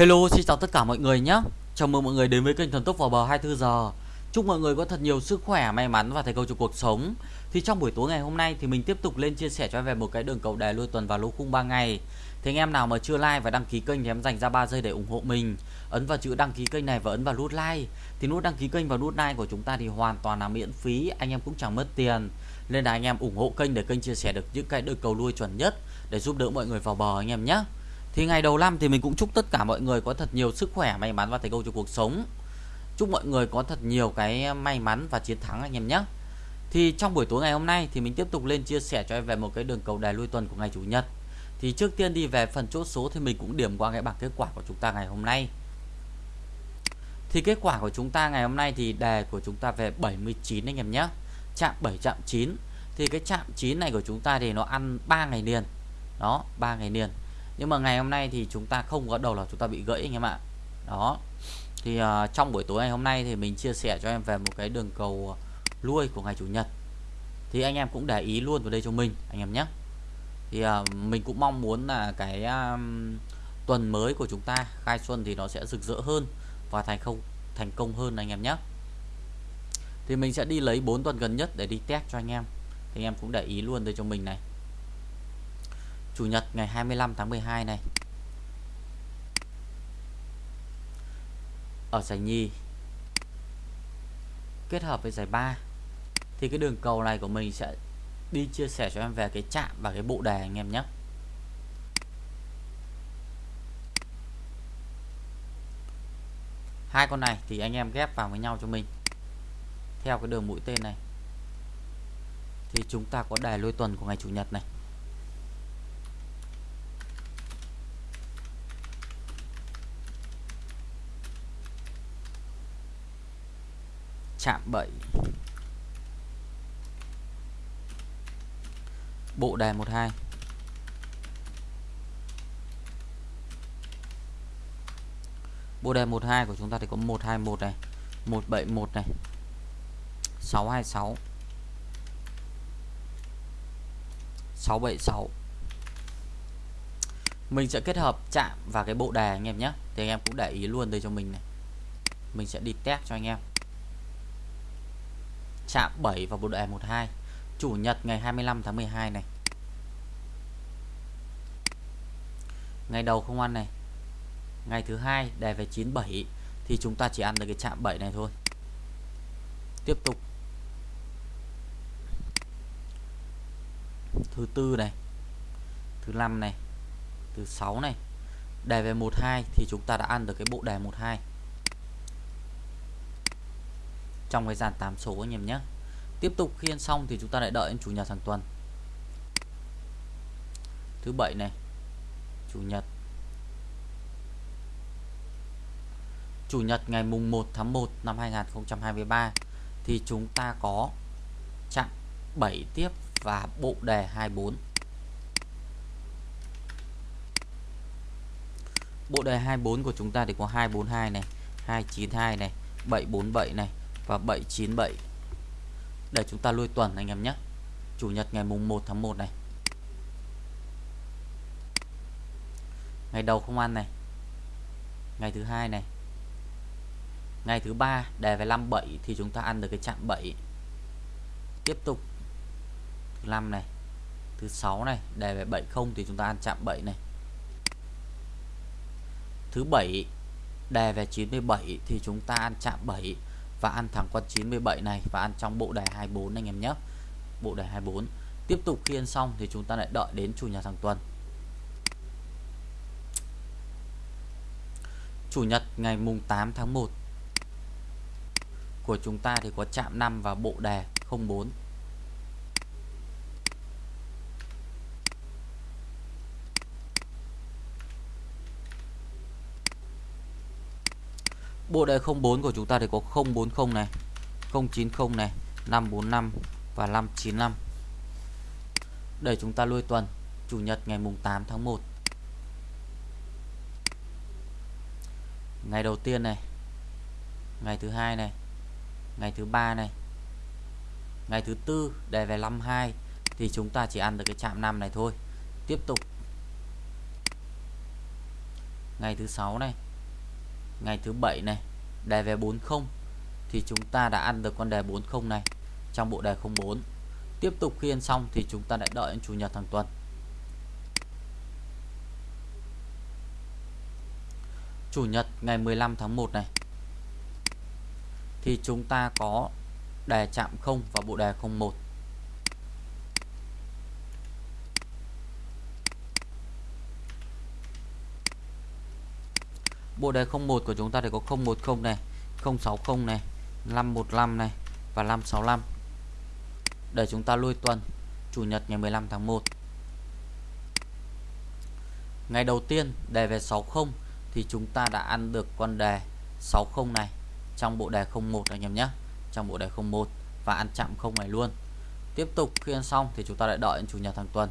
Hello, xin chào tất cả mọi người nhé. Chào mừng mọi người đến với kênh Thần Tốc vào bờ 24 giờ. Chúc mọi người có thật nhiều sức khỏe, may mắn và thành công trong cuộc sống. Thì trong buổi tối ngày hôm nay thì mình tiếp tục lên chia sẻ cho em về một cái đường cầu đề lui tuần và lô khung 3 ngày. Thì anh em nào mà chưa like và đăng ký kênh thì em dành ra 3 giây để ủng hộ mình. Ấn vào chữ đăng ký kênh này và ấn vào nút like. Thì nút đăng ký kênh và nút like của chúng ta thì hoàn toàn là miễn phí, anh em cũng chẳng mất tiền. Nên là anh em ủng hộ kênh để kênh chia sẻ được những cái đường cầu lui chuẩn nhất để giúp đỡ mọi người vào bờ anh em nhé. Thì ngày đầu năm thì mình cũng chúc tất cả mọi người có thật nhiều sức khỏe, may mắn và thành công trong cuộc sống. Chúc mọi người có thật nhiều cái may mắn và chiến thắng anh em nhé. Thì trong buổi tối ngày hôm nay thì mình tiếp tục lên chia sẻ cho em về một cái đường cầu đài lui tuần của ngày chủ nhật. Thì trước tiên đi về phần chốt số thì mình cũng điểm qua cái bảng kết quả của chúng ta ngày hôm nay. Thì kết quả của chúng ta ngày hôm nay thì đề của chúng ta về 79 anh em nhé. Chạm 7 chạm 9. Thì cái chạm 9 này của chúng ta thì nó ăn 3 ngày liền. Đó, 3 ngày liền nhưng mà ngày hôm nay thì chúng ta không có đầu là chúng ta bị gãy anh em ạ. Đó. Thì uh, trong buổi tối ngày hôm nay thì mình chia sẻ cho em về một cái đường cầu lui của ngày chủ nhật. Thì anh em cũng để ý luôn vào đây cho mình anh em nhé. Thì uh, mình cũng mong muốn là cái um, tuần mới của chúng ta khai xuân thì nó sẽ rực rỡ hơn và thành công thành công hơn anh em nhé. Thì mình sẽ đi lấy 4 tuần gần nhất để đi test cho anh em. Thì anh em cũng để ý luôn đây cho mình này. Chủ nhật ngày 25 tháng 12 này. Ở giải nhì, Kết hợp với giải 3 Thì cái đường cầu này của mình sẽ đi chia sẻ cho em về cái chạm và cái bộ đề anh em nhé. Hai con này thì anh em ghép vào với nhau cho mình. Theo cái đường mũi tên này, thì chúng ta có đề lôi tuần của ngày chủ nhật này. Chạm 7 bộ đề 12 bộ đề 12 của chúng ta thì có 121 này 171 này 626 676 mình sẽ kết hợp chạm và cái bộ đề anh em nhé. Thì anh em cũng để ý luôn đây cho mình này. Mình sẽ đi test cho anh em chạm 7 vào bộ đề 12 Chủ nhật ngày 25 tháng 12 này. Ngày đầu không ăn này. Ngày thứ hai đề về 97 Thì chúng ta chỉ ăn được cái chạm 7 này thôi. Tiếp tục. Thứ tư này, Thứ năm này, Thứ sáu này. Đề về 12 thì chúng ta đã ăn được cái bộ đề 12 trong cái dàn 8 số anh em nhé. Tiếp tục khi ăn xong thì chúng ta lại đợi đến chủ nhật hàng tuần. Thứ bảy này, chủ nhật. Chủ nhật ngày mùng 1 tháng 1 năm 2023 thì chúng ta có chặn 7 tiếp và bộ đề 24 bộ đề 24 của chúng ta thì có 242 này 292 này 747 này và 797 để chúng ta lui tuần, anh em nhé. Chủ nhật ngày mùng 1 tháng 1 này. Ngày đầu không ăn này. Ngày thứ hai này. Ngày thứ ba đề về 57 thì chúng ta ăn được cái chạm 7 tiếp tục. Thứ 5 này. Thứ 6 này đề về 70 thì chúng ta ăn chạm 7 này. Thứ 7 đề về 97 thì chúng ta ăn chạm 7 và ăn thẳng con 97 này và ăn trong bộ đề 24 anh em nhé. Bộ đề 24 tiếp tục khi ăn xong thì chúng ta lại đợi đến chủ nhật hàng tuần. Chủ nhật ngày mùng 8 tháng 1 của chúng ta thì có chạm 5 và bộ đề 04 Bộ đề 04 của chúng ta thì có 040 này 090 này 545 và 595 Để chúng ta lui tuần, Chủ nhật ngày mùng 8 tháng 1 Ngày đầu tiên này, Ngày thứ hai này, Ngày thứ ba này, Ngày thứ tư đề về 52 Thì chúng ta chỉ ăn được cái chạm 5 này thôi. Tiếp tục. Ngày thứ sáu này ngày thứ bảy này đề về 40 thì chúng ta đã ăn được con đề 40 này trong bộ đề 04 tiếp tục khi ăn xong thì chúng ta lại đợi đến chủ nhật hàng tuần. Chủ nhật ngày 15 tháng 1 này, thì chúng ta có đề chạm 0 và bộ đề 01 Bộ đề 01 của chúng ta thì có 010 này, 060 này, 515 này và 565. Để chúng ta lui tuần Chủ nhật ngày 15 tháng 1. Ngày đầu tiên đề về 60 thì chúng ta đã ăn được con đề 60 này trong bộ đề 01 anh em nhé. Trong bộ đề 01 và ăn chạm không này luôn. Tiếp tục khi ăn xong thì chúng ta lại đợi chủ nhật hàng tuần.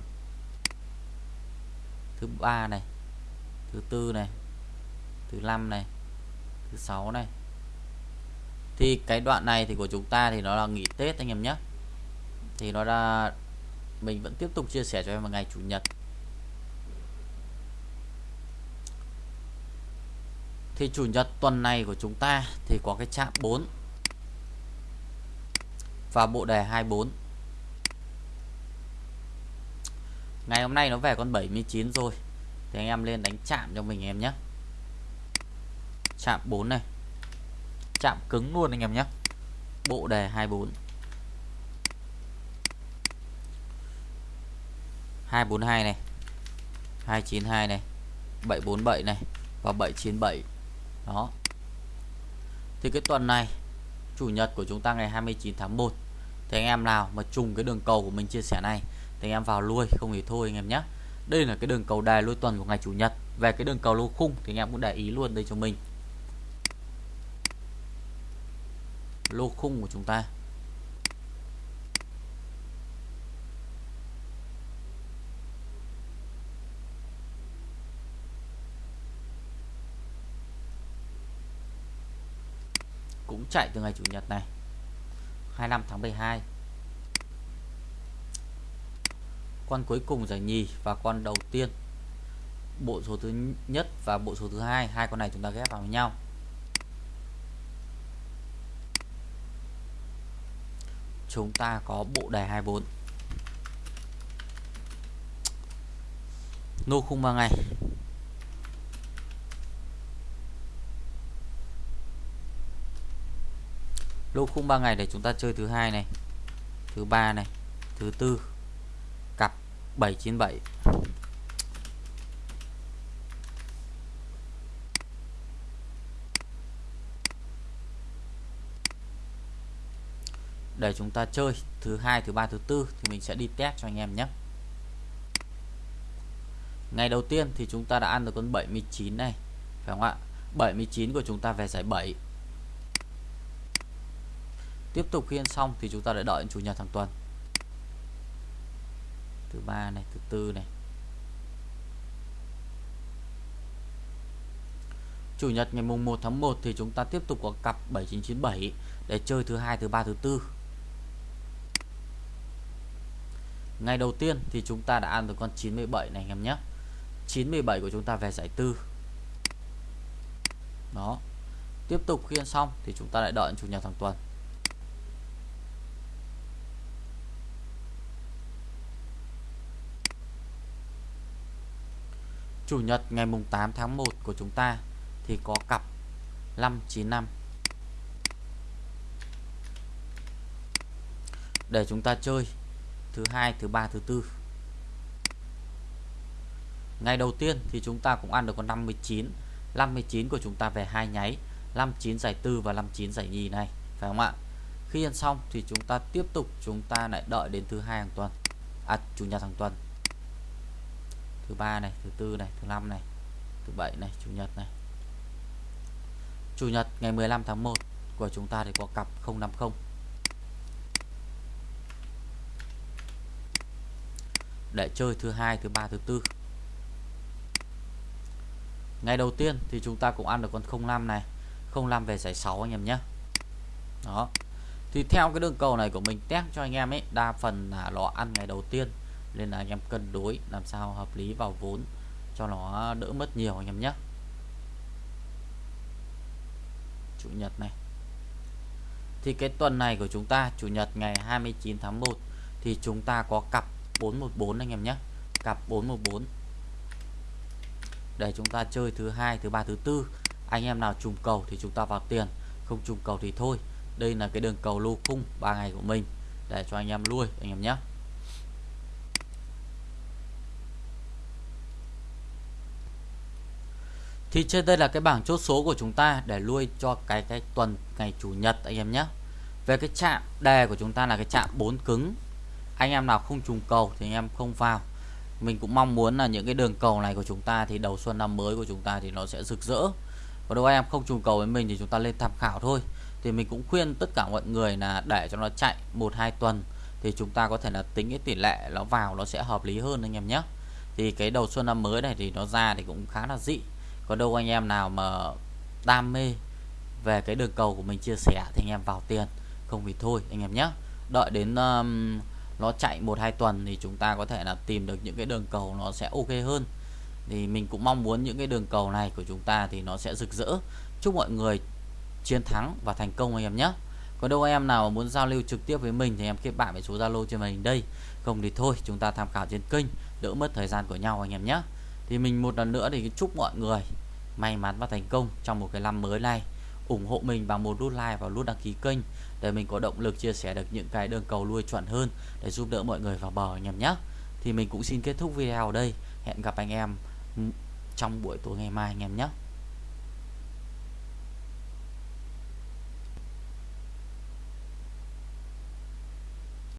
Thứ ba này, thứ tư này, thứ năm này, thứ sáu này. Thì cái đoạn này thì của chúng ta thì nó là nghỉ Tết anh em nhé. Thì nó ra mình vẫn tiếp tục chia sẻ cho em vào ngày chủ nhật. Thì chủ nhật tuần này của chúng ta thì có cái chạm 4 và bộ đề 24 ngày hôm nay nó về con 79 rồi. Thì anh em lên đánh chạm cho mình em nhé chạm 4 này. Chạm cứng luôn anh em nhé. Bộ đề 24 242 này. 292 này. 747 này và 797 đó. Thì cái tuần này, chủ nhật của chúng ta ngày 29 tháng 1 thì anh em nào mà trùng cái đường cầu của mình chia sẻ này, thì anh em vào lui, không thì thôi anh em nhé. Đây là cái đường cầu đài lui tuần của ngày chủ nhật. Về cái đường cầu lô khung thì anh em cũng để ý luôn đây cho mình. Lô khung của chúng ta. Cũng chạy từ ngày chủ nhật này 25 tháng 12 con cuối cùng giải nhì và con đầu tiên. Bộ số thứ nhất và bộ số thứ hai hai con này chúng ta ghép vào với nhau. Chúng ta có bộ đề 24 nô khung 3 ngày. Lô khung 3 ngày để chúng ta chơi thứ hai này, thứ ba này, thứ tư, cặp 797 để chúng ta chơi thứ hai, thứ ba, thứ tư thì mình sẽ đi test cho anh em nhé. Ngày đầu tiên thì chúng ta đã ăn được con 79 này, phải không ạ? 79 của chúng ta về giải 7 tiếp tục khi ăn xong thì chúng ta đã đợi chủ nhật hàng tuần. Thứ ba này, thứ tư này. Chủ nhật ngày mùng 1 tháng 1 thì chúng ta tiếp tục có cặp 7997 để chơi thứ hai, thứ ba, thứ tư. Ngày đầu tiên thì chúng ta đã ăn được con 97 này anh em nhé. 97 của chúng ta về giải tư. Đó. Tiếp tục khi ăn xong thì chúng ta lại đợi chủ nhật hàng tuần. Chủ nhật ngày mùng 8 tháng 1 của chúng ta thì có cặp 595 để chúng ta chơi thứ hai, thứ ba, thứ tư. Ngày đầu tiên thì chúng ta cũng ăn được con 59 59 của chúng ta về hai nháy. 59 giải tư và 59 giải nhì này, phải không ạ? Khi ăn xong thì chúng ta tiếp tục, chúng ta lại đợi đến thứ hai hàng tuần. À chủ nhật hàng tuần. Thứ ba này, thứ tư này, thứ năm này, thứ bảy này, chủ nhật này. Chủ nhật ngày 15 tháng 1 của chúng ta thì có cặp 050 để chơi thứ hai, thứ ba, thứ tư. Ngày đầu tiên thì chúng ta cũng ăn được con 05 này. 05 về giải 6 anh em nhé. Đó. Thì theo cái đường cầu này của mình, test cho anh em ấy, đa phần là nó ăn ngày đầu tiên. Nên là anh em cân đối làm sao hợp lý vào vốn cho nó đỡ mất nhiều anh em nhé. Chủ nhật này. Thì cái tuần này của chúng ta, chủ nhật ngày 29 tháng 1 thì chúng ta có cặp 414 anh em nhé. Cặp 414 để chúng ta chơi thứ hai, thứ ba, thứ tư. Anh em nào trùng cầu thì chúng ta vào tiền, không trùng cầu thì thôi. Đây là cái đường cầu lô khung 3 ngày của mình. Để cho anh em nuôi anh em nhé. Thì trên đây là cái bảng chốt số của chúng ta để nuôi cho cái cái tuần ngày chủ nhật, anh em nhé. Về cái chạm đề của chúng ta là cái chạm 4 cứng anh em nào không trùng cầu thì anh em không vào. Mình cũng mong muốn là những cái đường cầu này của chúng ta thì đầu xuân năm mới của chúng ta thì nó sẽ rực rỡ. Và đâu anh em không trùng cầu với mình thì chúng ta lên tham khảo thôi. Thì mình cũng khuyên tất cả mọi người là để cho nó chạy một hai tuần thì chúng ta có thể là tính cái tỷ lệ nó vào nó sẽ hợp lý hơn anh em nhé. Thì cái đầu xuân năm mới này thì nó ra thì cũng khá là dị. Còn đâu anh em nào mà đam mê về cái đường cầu của mình chia sẻ thì anh em vào tiền. Không thì thôi anh em nhé. Đợi đến um, nó chạy một hai tuần thì chúng ta có thể là tìm được những cái đường cầu nó sẽ ok hơn. Thì mình cũng mong muốn những cái đường cầu này của chúng ta thì nó sẽ rực rỡ. Chúc mọi người chiến thắng và thành công anh em nhé. Còn đâu anh em nào muốn giao lưu trực tiếp với mình thì em kết bạn với số Zalo trên màn hình đây. Không thì thôi, chúng ta tham khảo trên kênh, đỡ mất thời gian của nhau anh em nhé. Thì mình một lần nữa thì chúc mọi người may mắn và thành công trong một cái năm mới này ủng hộ mình bằng một nút like và nút đăng ký kênh để mình có động lực chia sẻ được những cái đường cầu nuôi chuẩn hơn để giúp đỡ mọi người vào bờ anh em nhé. Thì mình cũng xin kết thúc video ở đây. Hẹn gặp anh em trong buổi tối ngày mai anh em nhé.